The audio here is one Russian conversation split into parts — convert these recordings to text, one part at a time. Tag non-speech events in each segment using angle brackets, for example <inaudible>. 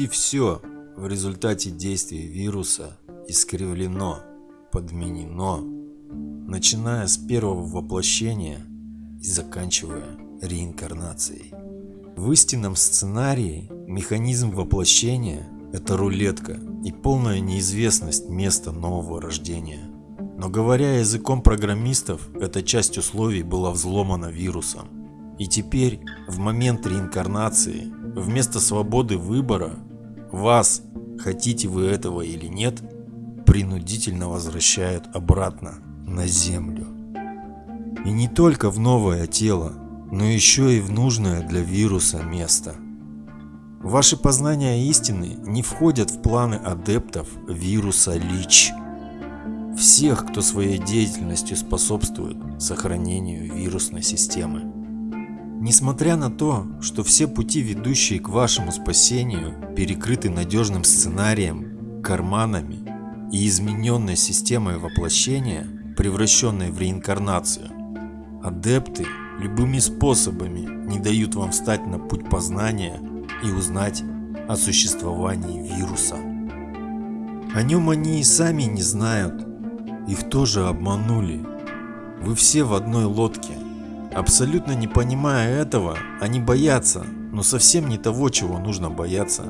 Почти все в результате действия вируса искривлено, подменено, начиная с первого воплощения и заканчивая реинкарнацией. В истинном сценарии механизм воплощения – это рулетка и полная неизвестность места нового рождения. Но говоря языком программистов, эта часть условий была взломана вирусом. И теперь, в момент реинкарнации, вместо свободы выбора, вас, хотите вы этого или нет, принудительно возвращают обратно на Землю. И не только в новое тело, но еще и в нужное для вируса место. Ваши познания истины не входят в планы адептов вируса ЛИЧ. Всех, кто своей деятельностью способствует сохранению вирусной системы. Несмотря на то, что все пути, ведущие к вашему спасению, перекрыты надежным сценарием, карманами и измененной системой воплощения, превращенной в реинкарнацию, адепты любыми способами не дают вам встать на путь познания и узнать о существовании вируса. О нем они и сами не знают, их тоже обманули. Вы все в одной лодке. Абсолютно не понимая этого, они боятся, но совсем не того, чего нужно бояться.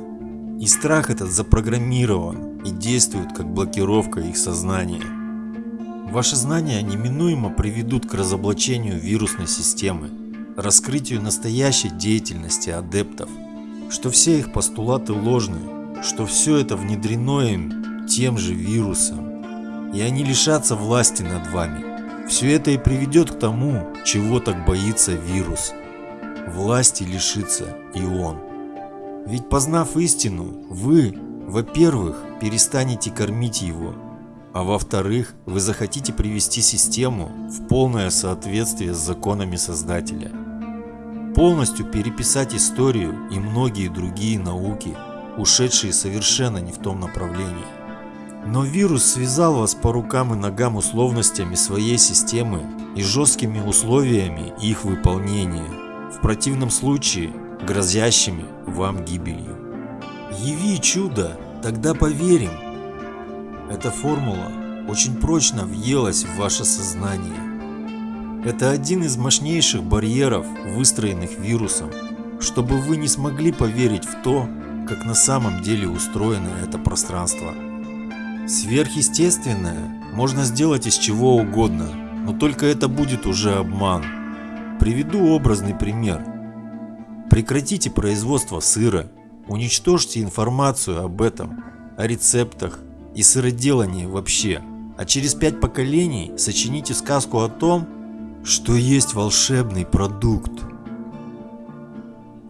И страх этот запрограммирован и действует как блокировка их сознания. Ваши знания неминуемо приведут к разоблачению вирусной системы, раскрытию настоящей деятельности адептов, что все их постулаты ложны, что все это внедрено им тем же вирусом, и они лишатся власти над вами. Все это и приведет к тому, чего так боится вирус. Власти лишится и он. Ведь познав истину, вы, во-первых, перестанете кормить его, а во-вторых, вы захотите привести систему в полное соответствие с законами Создателя. Полностью переписать историю и многие другие науки, ушедшие совершенно не в том направлении. Но вирус связал вас по рукам и ногам условностями своей системы и жесткими условиями их выполнения, в противном случае грозящими вам гибелью. Яви чудо, тогда поверим, эта формула очень прочно въелась в ваше сознание. Это один из мощнейших барьеров, выстроенных вирусом, чтобы вы не смогли поверить в то, как на самом деле устроено это пространство. Сверхъестественное можно сделать из чего угодно, но только это будет уже обман. Приведу образный пример. Прекратите производство сыра, уничтожьте информацию об этом, о рецептах, и сыроделание вообще. А через пять поколений сочините сказку о том, что есть волшебный продукт.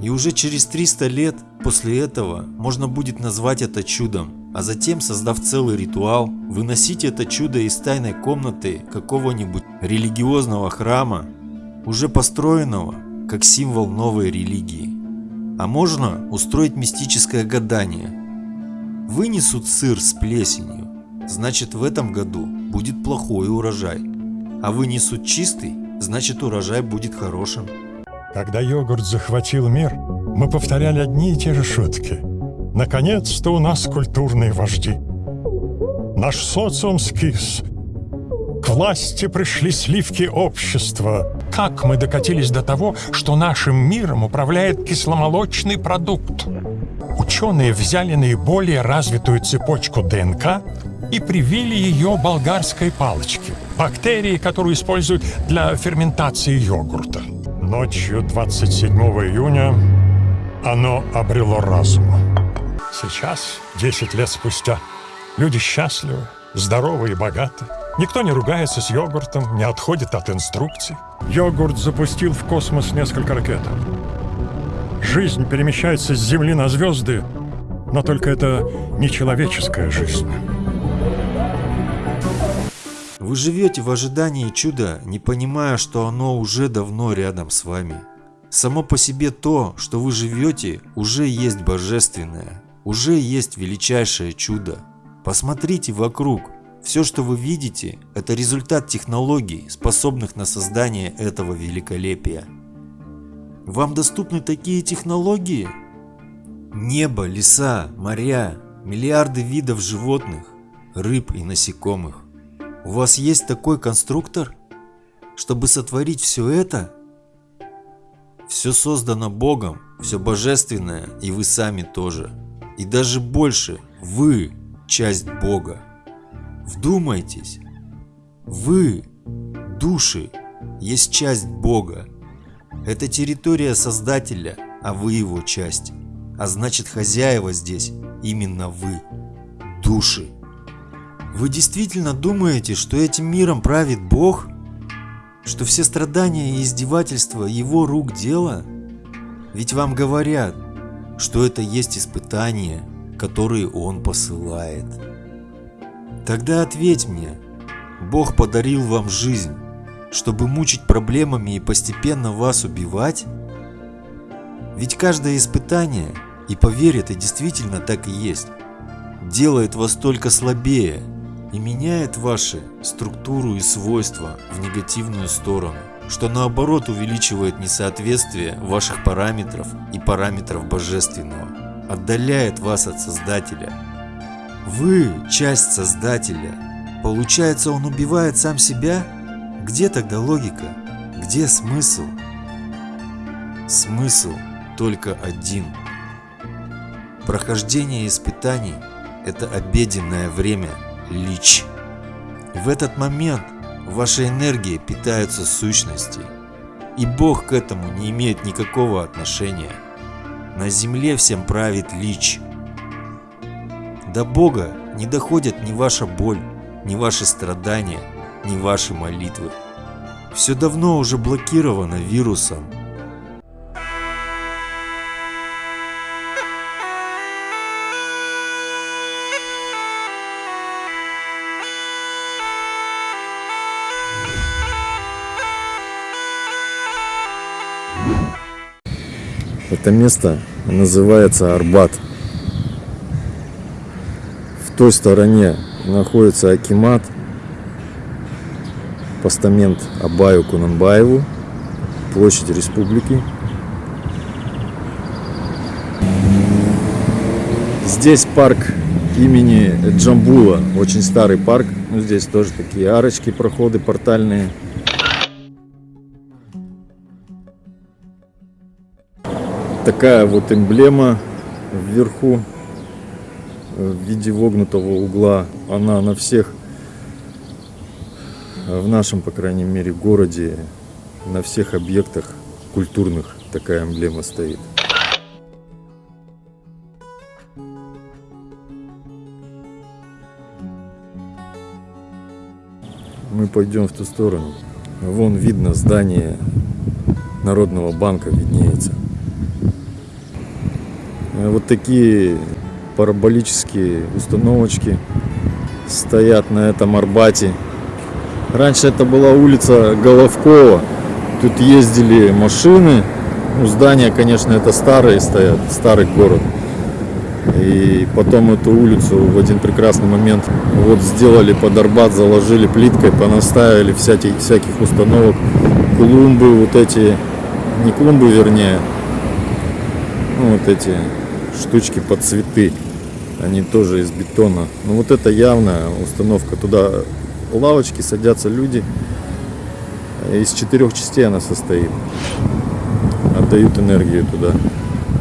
И уже через 300 лет после этого можно будет назвать это чудом, а затем, создав целый ритуал, выносить это чудо из тайной комнаты какого-нибудь религиозного храма, уже построенного как символ новой религии. А можно устроить мистическое гадание, Вынесут сыр с плесенью, значит в этом году будет плохой урожай. А вынесут чистый, значит урожай будет хорошим. Когда йогурт захватил мир, мы повторяли одни и те же шутки. Наконец-то у нас культурные вожди. Наш социум скис. К власти пришли сливки общества. Как мы докатились до того, что нашим миром управляет кисломолочный продукт? Ученые взяли наиболее развитую цепочку ДНК и привили ее болгарской палочке, бактерии, которую используют для ферментации йогурта. Ночью 27 июня оно обрело разум. Сейчас, 10 лет спустя, люди счастливы, здоровы и богаты. Никто не ругается с йогуртом, не отходит от инструкций. Йогурт запустил в космос несколько ракет. Жизнь перемещается с Земли на звезды, но только это не человеческая жизнь. Вы живете в ожидании чуда, не понимая, что оно уже давно рядом с вами. Само по себе то, что вы живете, уже есть божественное, уже есть величайшее чудо. Посмотрите вокруг. Все, что вы видите, это результат технологий, способных на создание этого великолепия. Вам доступны такие технологии? Небо, леса, моря, миллиарды видов животных, рыб и насекомых. У вас есть такой конструктор, чтобы сотворить все это? Все создано Богом, все божественное, и вы сами тоже. И даже больше, вы часть Бога. Вдумайтесь, вы, души, есть часть Бога. Это территория Создателя, а вы его часть. А значит хозяева здесь именно вы, души. Вы действительно думаете, что этим миром правит Бог? Что все страдания и издевательства его рук дело? Ведь вам говорят, что это есть испытания, которые он посылает. Тогда ответь мне, Бог подарил вам жизнь, чтобы мучить проблемами и постепенно вас убивать? Ведь каждое испытание, и поверь, это действительно так и есть, делает вас только слабее и меняет ваши структуру и свойства в негативную сторону, что наоборот увеличивает несоответствие ваших параметров и параметров божественного, отдаляет вас от Создателя. Вы часть Создателя. Получается, он убивает сам себя? Где тогда логика? Где смысл? Смысл только один. Прохождение испытаний – это обеденное время – лич. В этот момент ваша энергия питается сущностью, и Бог к этому не имеет никакого отношения. На земле всем правит лич. До Бога не доходят ни ваша боль, ни ваши страдания, ни ваши молитвы. Все давно уже блокировано вирусом Это место называется Арбат. В той стороне находится Акимат, постамент Абаю Кунанбаеву, площадь республики. Здесь парк имени Джамбула, очень старый парк. Ну, здесь тоже такие арочки, проходы портальные. Такая вот эмблема вверху в виде вогнутого угла. Она на всех, в нашем, по крайней мере, городе, на всех объектах культурных такая эмблема стоит. Мы пойдем в ту сторону. Вон видно здание Народного банка виднеется. Э, вот такие параболические установочки стоят на этом Арбате. Раньше это была улица Головкова. Тут ездили машины. Ну, здания, конечно, это старые стоят, старый город. И потом эту улицу в один прекрасный момент вот сделали под Арбат, заложили плиткой, понаставили всяких, всяких установок. Клумбы вот эти, не клумбы вернее, ну вот эти штучки под цветы. Они тоже из бетона. Ну вот это явная установка. Туда лавочки, садятся люди. Из четырех частей она состоит. Отдают энергию туда.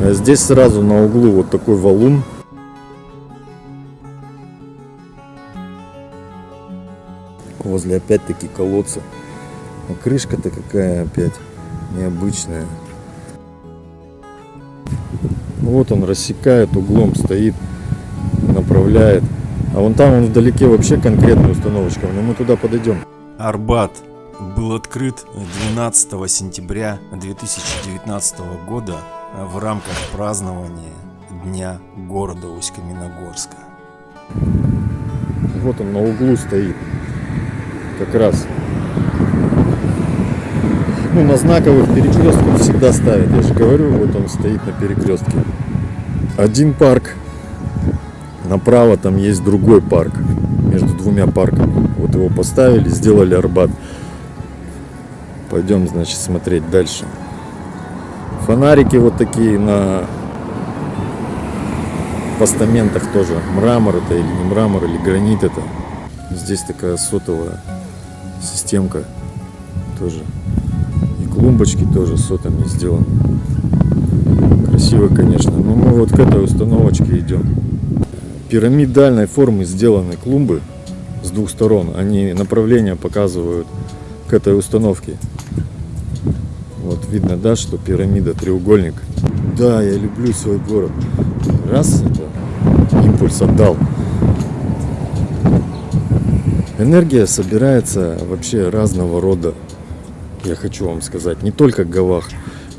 А здесь сразу на углу вот такой валун. Возле опять-таки колодца. А крышка-то какая опять необычная. Вот он рассекает углом, стоит, направляет. А вон там он вдалеке вообще конкретная установочка, но мы туда подойдем. Арбат был открыт 12 сентября 2019 года в рамках празднования Дня города Усть-Каменогорска. Вот он на углу стоит. Как раз ну, на знаковых перекрестках всегда ставят. Я же говорю, вот он стоит на перекрестке. Один парк. Направо там есть другой парк. Между двумя парками. Вот его поставили, сделали Арбат. Пойдем, значит, смотреть дальше. Фонарики вот такие на постаментах тоже. Мрамор это или не мрамор, или гранит это. Здесь такая сотовая системка тоже. И клумбочки тоже сотами сделаны. Красиво, конечно. Но мы вот к этой установочке идем. Пирамидальной формы сделаны клумбы с двух сторон. Они направление показывают к этой установке. Вот видно, да, что пирамида, треугольник. Да, я люблю свой город. Раз это импульс отдал. Энергия собирается вообще разного рода. Я хочу вам сказать, не только гавах.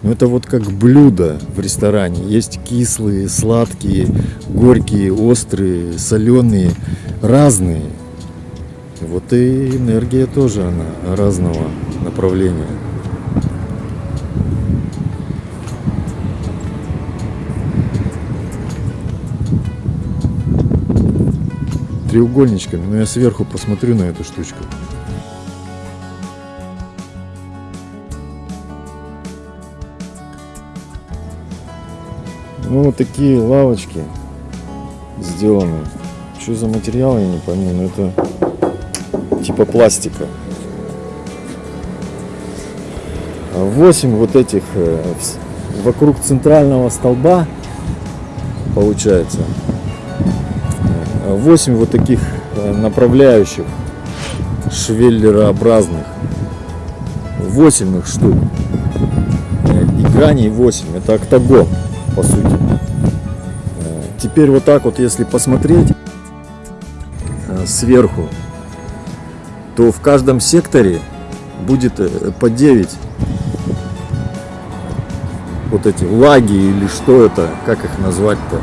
Но это вот как блюдо в ресторане. Есть кислые, сладкие, горькие, острые, соленые, разные. Вот и энергия тоже она разного направления. треугольничками, но я сверху посмотрю на эту штучку. Ну, вот такие лавочки сделаны. Что за материал, я не пойму, но это типа пластика. 8 вот этих э, вокруг центрального столба получается. 8 вот таких э, направляющих швеллерообразных. 8 их штук. Э, и граней 8 это октагон по сути теперь вот так вот если посмотреть сверху то в каждом секторе будет по 9 вот эти лаги или что это как их назвать-то.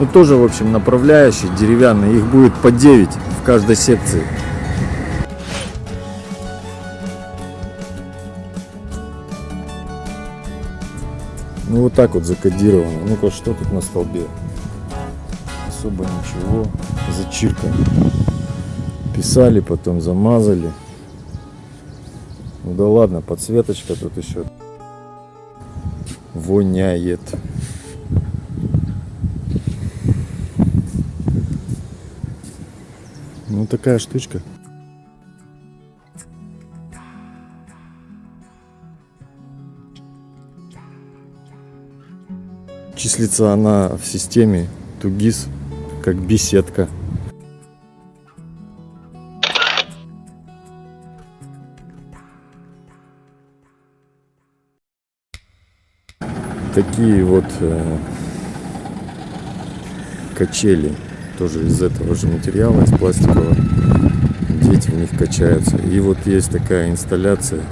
Ну тоже в общем направляющие деревянные их будет по 9 в каждой секции. Ну вот так вот закодировано. Ну-ка что тут на столбе особо ничего. Зачиркано писали потом замазали. Ну да ладно подсветочка тут еще воняет. Ну такая штучка. Числится она в системе Тугис как беседка. Такие вот э, качели тоже из этого же материала, из пластикового. Дети в них качаются. И вот есть такая инсталляция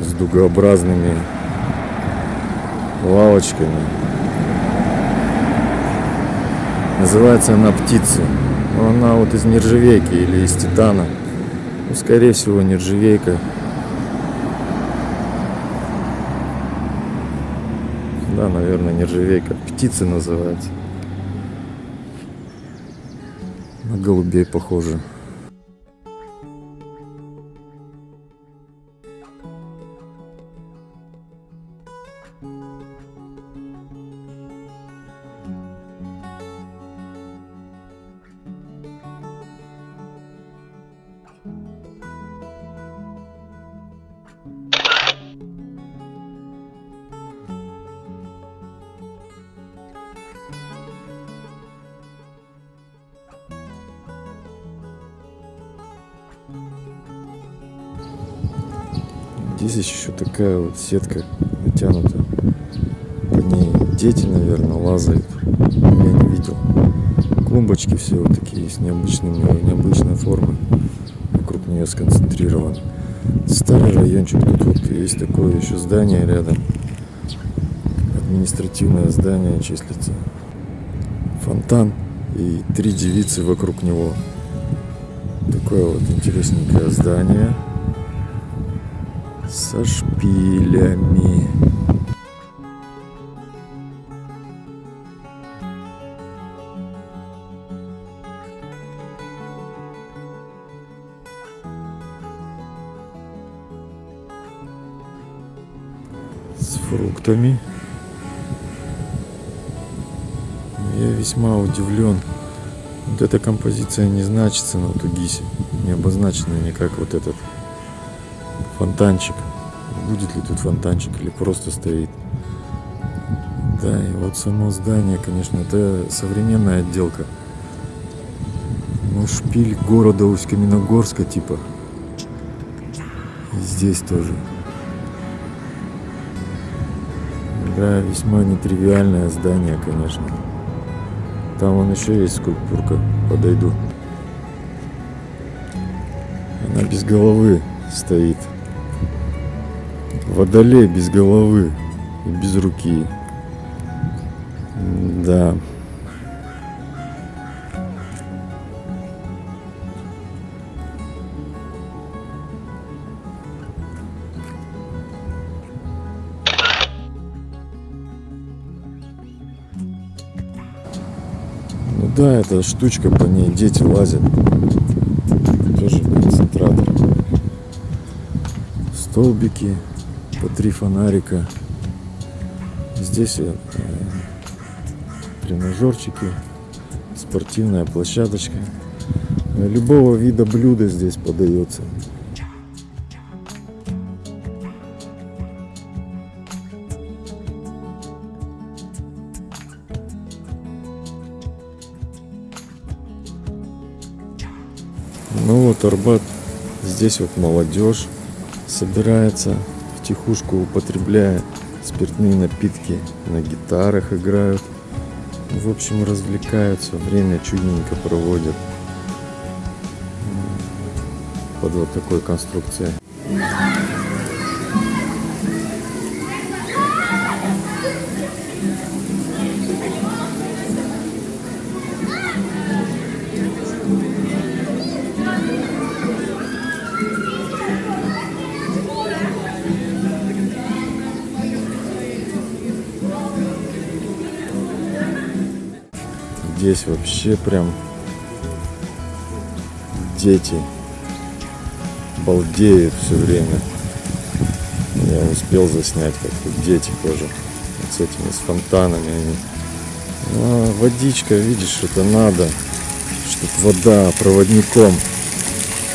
с дугообразными лавочками. Называется она птица. Но она вот из нержавейки или из титана. Ну, скорее всего, нержавейка. Да, наверное, нержавейка. Птицы называется. На голубей похоже. Такая вот сетка натянута. По ней дети, наверное, лазают. Я не видел. Клумбочки все вот такие есть необычные, необычной формы. Вокруг нее сконцентрирован. Старый райончик. Тут вот есть такое еще здание рядом. Административное здание числится. Фонтан и три девицы вокруг него. Такое вот интересненькое здание со шпилями. С фруктами. Я весьма удивлен. Вот эта композиция не значится на Тугисе. Не обозначена никак вот этот фонтанчик. Будет ли тут фонтанчик или просто стоит. Да, и вот само здание, конечно, это современная отделка. Ну, шпиль города Усть-Каменогорска типа. И здесь тоже. Да, весьма нетривиальное здание, конечно. Там вон еще есть скульптурка. Подойду. Она без головы стоит. Водолей без головы и без руки. Да. Ну да, эта штучка, по ней дети лазят. Тоже концентратор. Столбики, по три фонарика. Здесь э, тренажерчики, спортивная площадочка. Любого вида блюда здесь подается. Ну вот Арбат, здесь вот молодежь собирается втихушку употребляя спиртные напитки, на гитарах играют. В общем, развлекаются, время чудненько проводят под вот такой конструкцией. Здесь вообще прям дети балдеют все время. Я успел заснять, как дети тоже вот с этими, с фонтанами. Они. А водичка, видишь, это надо, чтобы вода проводником.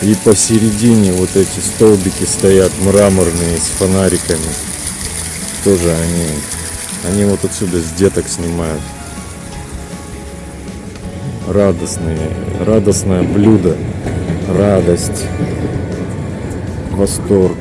И посередине вот эти столбики стоят мраморные с фонариками. Тоже они, они вот отсюда с деток снимают радостные, радостное блюдо, радость, восторг.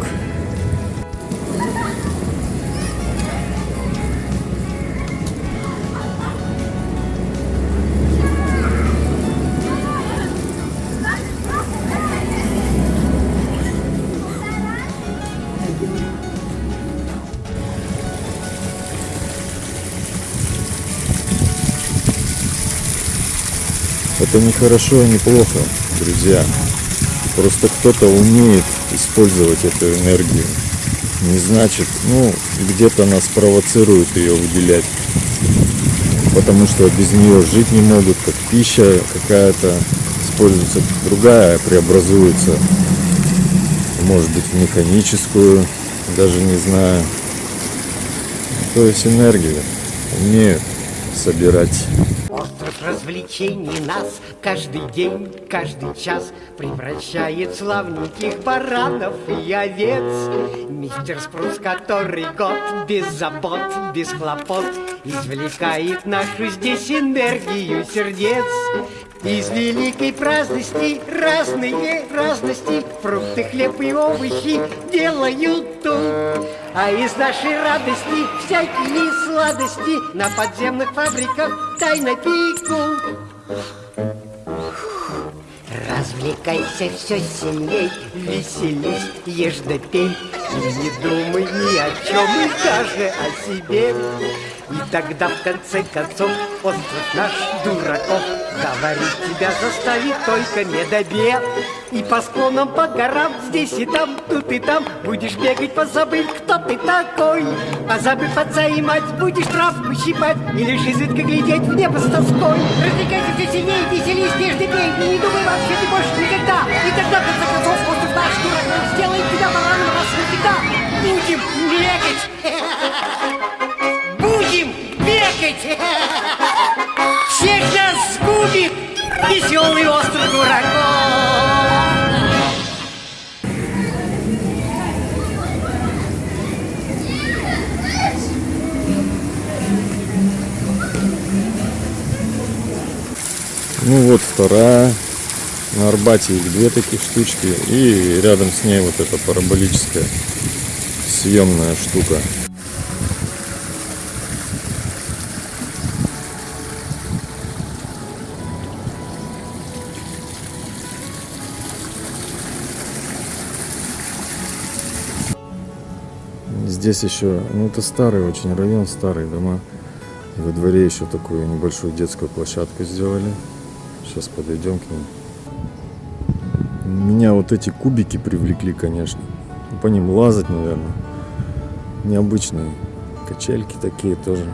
Это не хорошо и не плохо, друзья. Просто кто-то умеет использовать эту энергию. Не значит, ну, где-то нас провоцируют ее выделять. Потому что без нее жить не могут, как пища какая-то используется, другая преобразуется. Может быть в механическую, даже не знаю. То есть энергию умеют собирать развлечений нас каждый день, каждый час превращает славненьких баранов и овец. Мистер Спрус, который год без забот, без хлопот, извлекает нашу здесь энергию сердец. Из великой праздности разные разности. Фрукты, хлеб и овощи делают тут. А из нашей радости всякие сладости На подземных фабриках тайно пекут Развлекайся все сильней, веселись, ешь да пей. И не думай ни о чем, и даже о себе. И тогда в конце концов остров наш дураков Говорить тебя заставит только медобед И по склонам, по горам, здесь и там, тут и там. Будешь бегать, позабыв, кто ты такой. Позабыв отца и мать, будешь травку щипать И лишь изредка глядеть в небо с тоской. Развлекайся все сильнее, веселись, нежно пей. И не думай вообще ты больше никогда. И тогда, в конце концов, остров наш дураков Сделает тебя бараном раз навсегда. Будем бегать. <laughs> Ну вот вторая. На Арбате их две таких штучки. И рядом с ней вот эта параболическая съемная штука. Здесь еще, ну это старый очень район, старые дома. Во дворе еще такую небольшую детскую площадку сделали. Сейчас подойдем к ним. Меня вот эти кубики привлекли, конечно. По ним лазать, наверное. Необычные. Качельки такие тоже.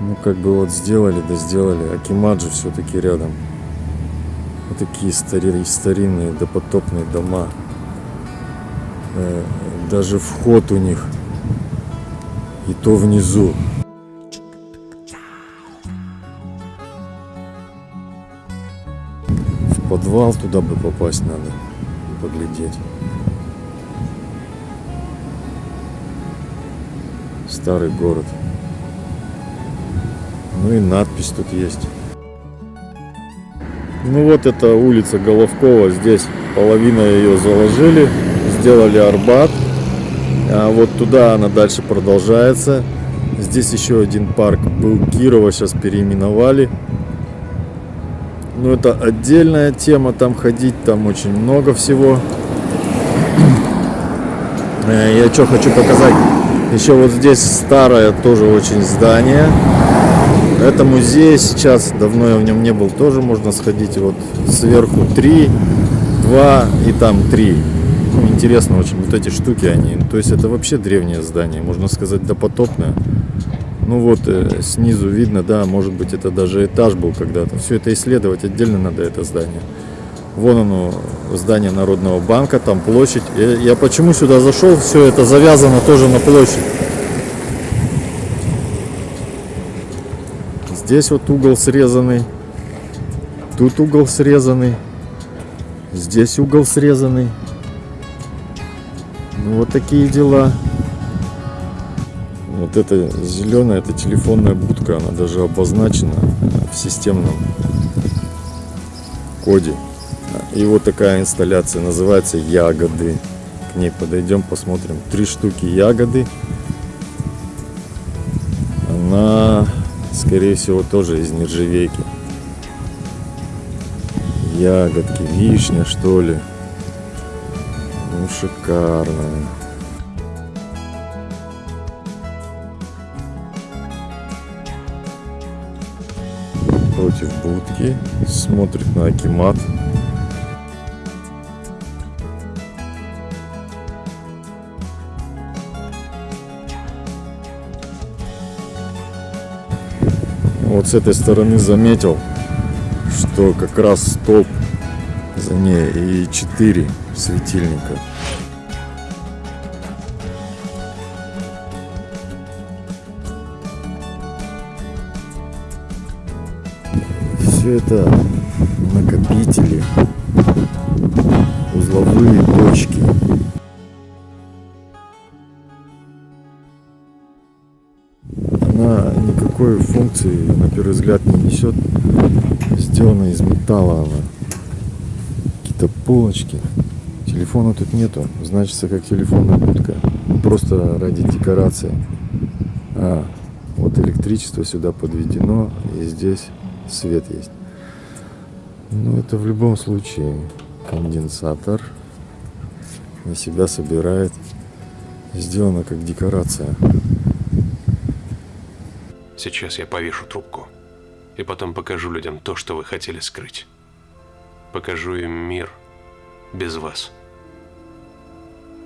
Ну, как бы вот сделали, да сделали. Акимаджи все-таки рядом. Вот такие стари- старинные допотопные дома. Даже вход у них. И то внизу. В подвал туда бы попасть надо. Поглядеть. Старый город. Ну и надпись тут есть. Ну вот это улица Головкова. Здесь половина ее заложили. Сделали Арбат. А вот туда она дальше продолжается. Здесь еще один парк был Кирова, сейчас переименовали. Ну это отдельная тема, там ходить, там очень много всего. Э, Я что хочу показать. Еще вот здесь старое тоже очень здание. Это музей сейчас, давно я в нем не был, тоже можно сходить. Вот сверху 3, 2 и там 3. Ну, интересно очень, вот эти штуки они. То есть это вообще древнее здание, можно сказать допотопное. Ну вот э, снизу видно, да, может быть это даже этаж был когда-то. Все это исследовать отдельно надо это здание. Вон оно, здание Народного банка, там площадь. Я, я почему сюда зашел, все это завязано тоже на площадь. Здесь вот угол срезанный. Тут угол срезанный. Здесь угол срезанный. Ну, вот такие дела. Вот эта зеленая, это телефонная будка, она даже обозначена в системном коде. И вот такая инсталляция называется ягоды. К ней подойдем, посмотрим. Три штуки ягоды. Она, скорее всего, тоже из нержавейки. Ягодки, вишня, что ли. Шикарно. Против будки. Смотрит на Акимат. Вот с этой стороны заметил, что как раз столб за ней и 4 светильника. Все это накопители, узловые точки. Она никакой функции, на первый взгляд, не несет. Сделана из металла она. Какие-то полочки. Телефона тут нету. Значится, как телефонная будка. Просто ради декорации. А, вот электричество сюда подведено. И здесь свет есть. Ну, это в любом случае конденсатор. На себя собирает. Сделано как декорация. Сейчас я повешу трубку. И потом покажу людям то, что вы хотели скрыть. Покажу им мир без вас.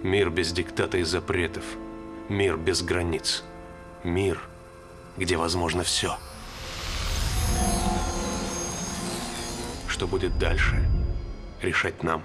Мир без диктата и запретов. Мир без границ. Мир, где возможно все. Что будет дальше, решать нам.